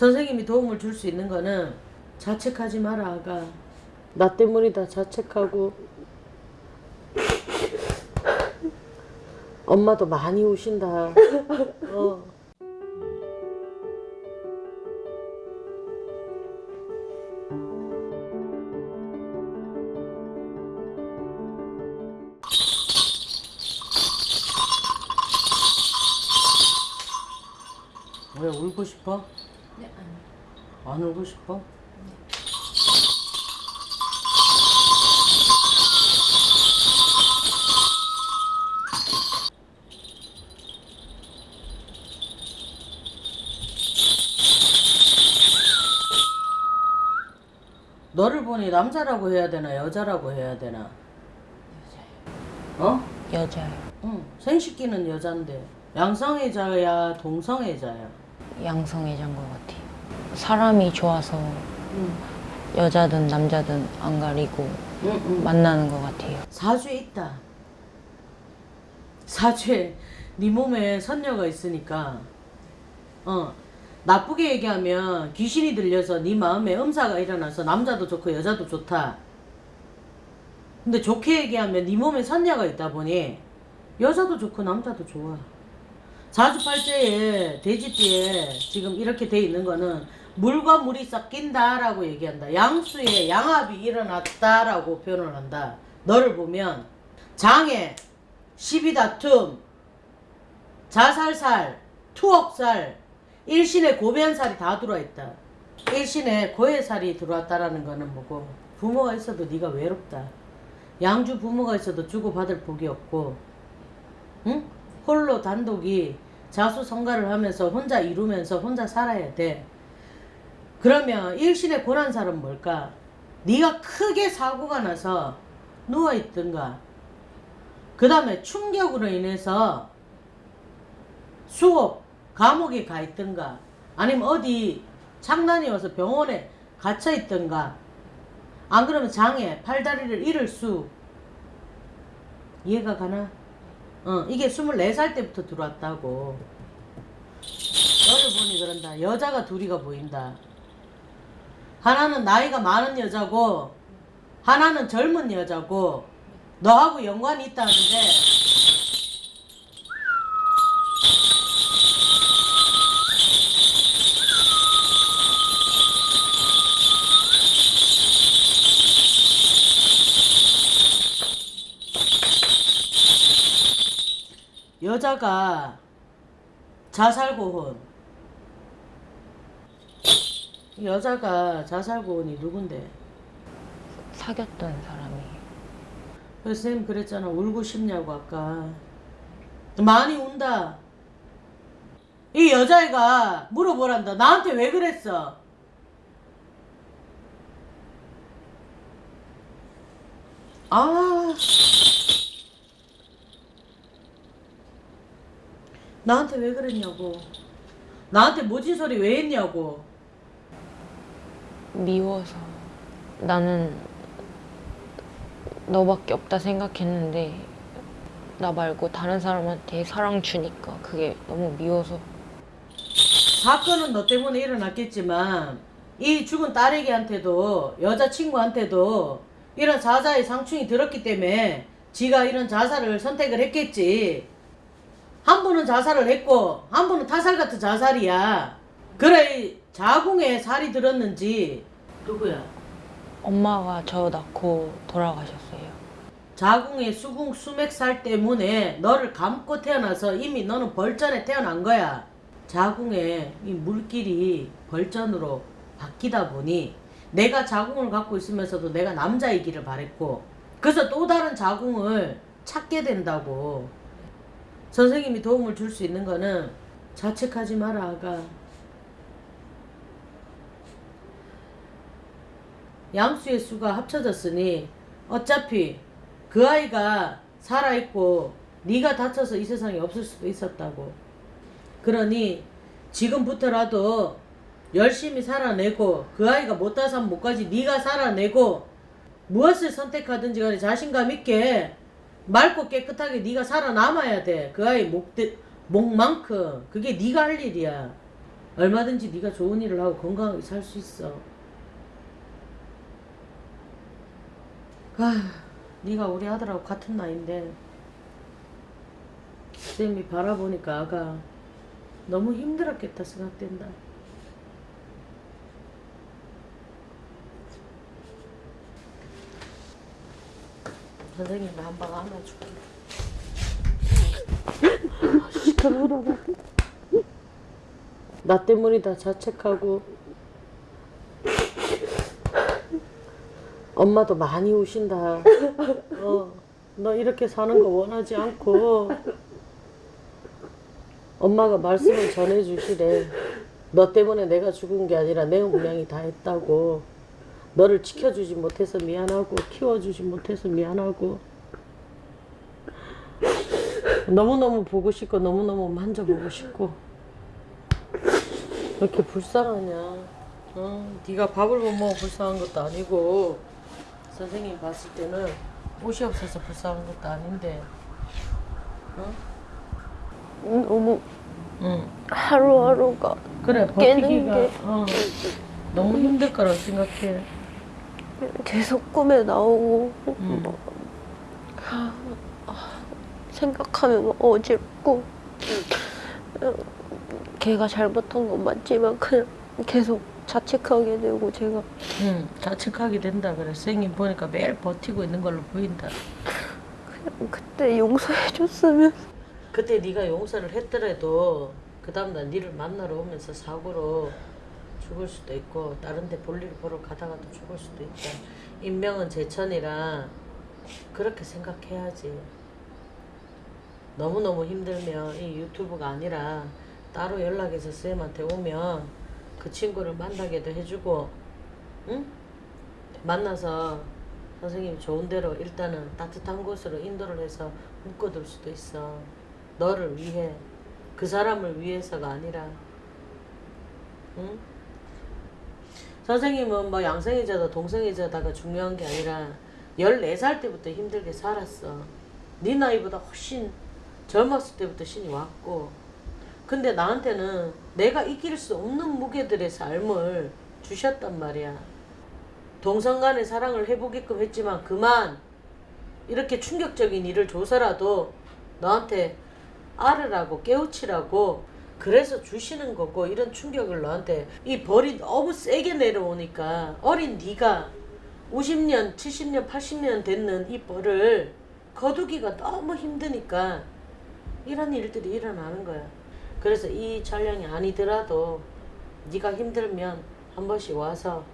선생님이 도움을 줄 수 있는 거는 자책하지 마라 아가 나 때문이다 자책하고 엄마도 많이 우신다 어. 왜 울고 싶어? 네, 아니. 안 울고 싶어? 너를 보니 남자라고 해야 되나 여자라고 해야 되나? 어? 여자요. 응. 생식기는 여잔데 양성애자야 동성애자야? 양성애자인 것 같아요. 사람이 좋아서 응. 여자든 남자든 안 가리고 응, 응. 만나는 것 같아요. 사주에 있다. 사주에 네 몸에 선녀가 있으니까 어 나쁘게 얘기하면 귀신이 들려서 네 마음에 음사가 일어나서 남자도 좋고 여자도 좋다. 근데 좋게 얘기하면 네 몸에 선녀가 있다 보니 여자도 좋고 남자도 좋아. 사주팔자에 돼지띠에 지금 이렇게 돼 있는 거는 물과 물이 섞인다라고 얘기한다. 양수에 양합이 일어났다라고 표현을 한다. 너를 보면 장애, 시비다툼, 자살살, 투억살, 일신에 고변살이 다 들어와 있다. 일신에 고해살이 들어왔다라는 거는 뭐고 부모가 있어도 네가 외롭다. 양주 부모가 있어도 주고받을 복이 없고 응? 홀로 단독이 자수성가를 하면서 혼자 이루면서 혼자 살아야 돼. 그러면 일신의 고난살은 뭘까? 네가 크게 사고가 나서 누워있든가 그 다음에 충격으로 인해서 수업, 감옥에 가 있든가 아니면 어디 장난이 와서 병원에 갇혀 있든가 안 그러면 장애, 팔다리를 잃을 수 이해가 가나? 어, 이게 24살 때부터 들어왔다고. 너를 보니 그런다. 여자가 둘이가 보인다. 하나는 나이가 많은 여자고 하나는 젊은 여자고 너하고 연관이 있다는데 여자가 자살고혼 여자가 자살고혼이 누군데? 사귀었던 사람이. 그래서 쌤 그랬잖아. 울고 싶냐고 아까. 많이 운다. 이 여자애가 물어보란다. 나한테 왜 그랬어? 아 나한테 왜 그랬냐고. 나한테 모진 소리 왜 했냐고. 미워서 나는 너밖에 없다 생각했는데 나 말고 다른 사람한테 사랑 주니까 그게 너무 미워서. 사건은 너 때문에 일어났겠지만 이 죽은 딸에게한테도 여자친구한테도 이런 자자의 상충이 들었기 때문에 지가 이런 자살을 선택을 했겠지 한 분은 자살을 했고 한 분은 타살 같은 자살이야 그래 이 자궁에 살이 들었는지 누구야? 엄마가 저 낳고 돌아가셨어요. 자궁에 수궁 수맥살 때문에 너를 감고 태어나서 이미 너는 벌전에 태어난 거야. 자궁에 이 물길이 벌전으로 바뀌다 보니 내가 자궁을 갖고 있으면서도 내가 남자이기를 바랬고 그래서 또 다른 자궁을 찾게 된다고. 선생님이 도움을 줄 수 있는 거는 자책하지 마라 아가. 양수의 수가 합쳐졌으니 어차피 그 아이가 살아있고 네가 다쳐서 이 세상에 없을 수도 있었다고. 그러니 지금부터라도 열심히 살아내고 그 아이가 못 다산 못까지 네가 살아내고 무엇을 선택하든지 간에 자신감 있게 맑고 깨끗하게 네가 살아남아야 돼. 그 아이 목, 목만큼 그게 네가 할 일이야. 얼마든지 네가 좋은 일을 하고 건강하게 살 수 있어. 아, 네가 우리 아들하고 같은 나이인데 쌤이 바라보니까 아가 너무 힘들었겠다 생각된다. 선생님이 한 방 안아줄게. 그러다. 나 때문이다 자책하고 엄마도 많이 우신다. 어, 너 이렇게 사는 거 원하지 않고 엄마가 말씀을 전해주시래. 너 때문에 내가 죽은 게 아니라 내 운명이 다 했다고. 너를 지켜주지 못해서 미안하고 키워주지 못해서 미안하고. 너무너무 보고 싶고 너무너무 만져보고 싶고. 왜 이렇게 불쌍하냐? 어, 네가 밥을 못 먹어 불쌍한 것도 아니고 선생님 봤을 때는 옷이 없어서 불쌍한 것도 아닌데. 너무 응. 하루하루가 그래 버티기가 게- 어, 너무 힘들 거라고 생각해 계속 꿈에 나오고 음. 뭐, 생각하면 막 어지럽고 어, 걔가 잘못한 건 맞지만 그냥 계속 자책하게 되고 제가. 응, 자책하게 된다 그래. 선생님 보니까 매일 버티고 있는 걸로 보인다. 그냥 그때 용서해줬으면. 그때 네가 용서를 했더라도 그 다음날 니를 만나러 오면서 사고로 죽을 수도 있고 다른 데 볼일 보러 가다가도 죽을 수도 있다. 인명은 제천이라 그렇게 생각해야지. 너무너무 힘들면 이 유튜브가 아니라 따로 연락해서 쌤한테 오면 그 친구를 만나게도 해주고 응? 만나서 선생님이 좋은 대로 일단은 따뜻한 곳으로 인도를 해서 묶어둘 수도 있어. 너를 위해 그 사람을 위해서가 아니라 응? 선생님은 뭐 양생이자다 동생이자다가 중요한 게 아니라 14살 때부터 힘들게 살았어. 네 나이보다 훨씬 젊었을 때부터 신이 왔고. 근데 나한테는 내가 이길 수 없는 무게들의 삶을 주셨단 말이야. 동성 간의 사랑을 해보게끔 했지만 그만. 이렇게 충격적인 일을 줘서라도 너한테 알으라고 깨우치라고 그래서 주시는 거고 이런 충격을 너한테 이 벌이 너무 세게 내려오니까 어린 네가 50년, 70년, 80년 됐는 이 벌을 거두기가 너무 힘드니까 이런 일들이 일어나는 거야. 그래서 이 촬영이 아니더라도 네가 힘들면 한 번씩 와서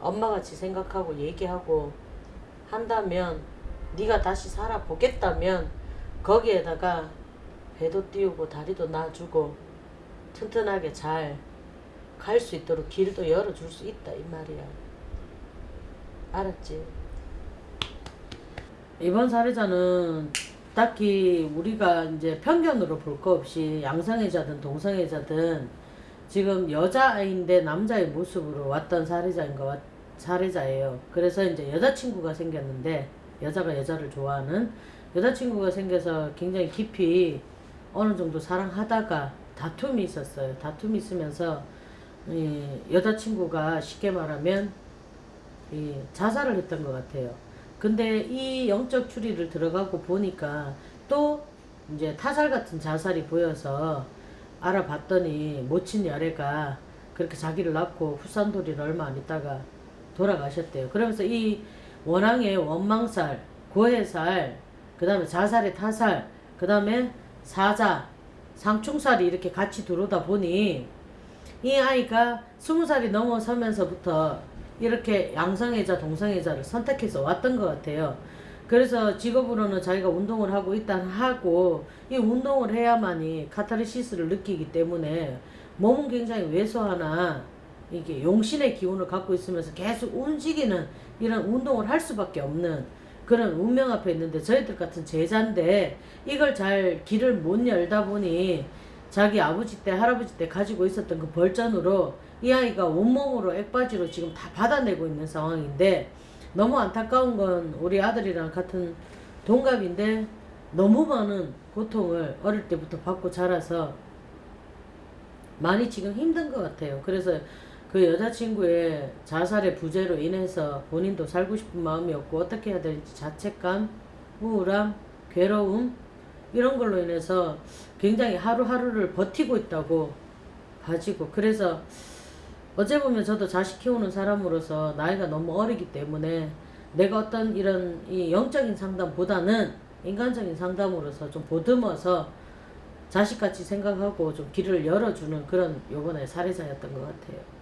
엄마같이 생각하고 얘기하고 한다면 네가 다시 살아보겠다면 거기에다가 배도 띄우고 다리도 놔주고 튼튼하게 잘 갈 수 있도록 길도 열어줄 수 있다 이 말이야 알았지? 이번 사례자는 딱히 우리가 이제 편견으로 볼 거 없이 양성애자든 동성애자든 지금 여자아이인데 남자의 모습으로 왔던 사례자인 것 같, 사례자예요. 그래서 이제 여자친구가 생겼는데 여자가 여자를 좋아하는 여자친구가 생겨서 굉장히 깊이 어느 정도 사랑하다가 다툼이 있었어요. 다툼이 있으면서 이 여자친구가 쉽게 말하면 이 자살을 했던 것 같아요. 근데 이 영적 추리를 들어가고 보니까 또 이제 타살 같은 자살이 보여서 알아봤더니 모친 여래가 그렇게 자기를 낳고 후산돌이를 얼마 안 있다가 돌아가셨대요. 그러면서 이 원앙의 원망살, 고해살, 그 다음에 자살의 타살, 그 다음에 사자, 상충살이 이렇게 같이 들어오다 보니 이 아이가 스무 살이 넘어서면서부터 이렇게 양성애자, 동성애자를 선택해서 왔던 것 같아요. 그래서 직업으로는 자기가 운동을 하고 일단 하고 이 운동을 해야만이 카타르시스를 느끼기 때문에 몸은 굉장히 왜소하나 이게 용신의 기운을 갖고 있으면서 계속 움직이는 이런 운동을 할 수밖에 없는 그런 운명 앞에 있는데 저희들 같은 제자인데 이걸 잘 길을 못 열다 보니 자기 아버지 때 할아버지 때 가지고 있었던 그 벌전으로 이 아이가 온몸으로 액바지로 지금 다 받아내고 있는 상황인데 너무 안타까운 건 우리 아들이랑 같은 동갑인데 너무 많은 고통을 어릴 때부터 받고 자라서 많이 지금 힘든 것 같아요. 그래서 그 여자친구의 자살의 부재로 인해서 본인도 살고 싶은 마음이 없고 어떻게 해야 될지 자책감, 우울함, 괴로움 이런 걸로 인해서 굉장히 하루하루를 버티고 있다고 가지고 그래서 어째 보면 저도 자식 키우는 사람으로서 나이가 너무 어리기 때문에 내가 어떤 이런 이 영적인 상담보다는 인간적인 상담으로서 좀 보듬어서 자식같이 생각하고 좀 길을 열어주는 그런 요번에 살해자였던 것 같아요.